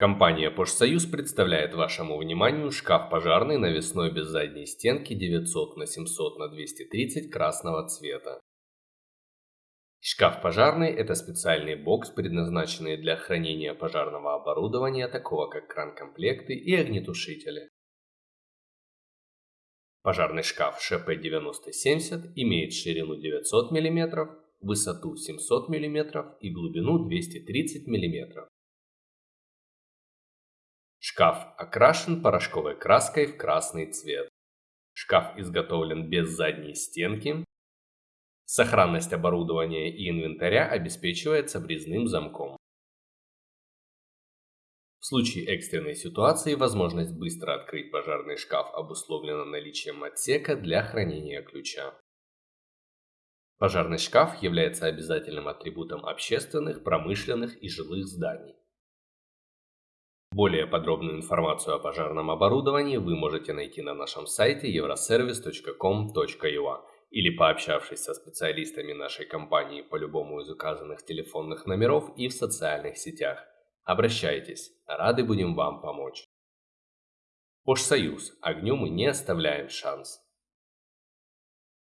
Компания «Пожсоюз» представляет вашему вниманию шкаф пожарный навесной без задней стенки 900 на 700 на 230 красного цвета. Шкаф пожарный – это специальный бокс, предназначенный для хранения пожарного оборудования, такого как кран-комплекты и огнетушители. Пожарный шкаф ШП-9070 имеет ширину 900 мм, высоту 700 мм и глубину 230 мм. Шкаф окрашен порошковой краской в красный цвет. Шкаф изготовлен без задней стенки. Сохранность оборудования и инвентаря обеспечивается врезным замком. В случае экстренной ситуации возможность быстро открыть пожарный шкаф обусловлена наличием отсека для хранения ключа. Пожарный шкаф является обязательным атрибутом общественных, промышленных и жилых зданий. Более подробную информацию о пожарном оборудовании вы можете найти на нашем сайте euroservice.com.ua или пообщавшись со специалистами нашей компании по любому из указанных телефонных номеров и в социальных сетях. Обращайтесь, рады будем вам помочь. Пожсоюз. Огню мы не оставляем шанс.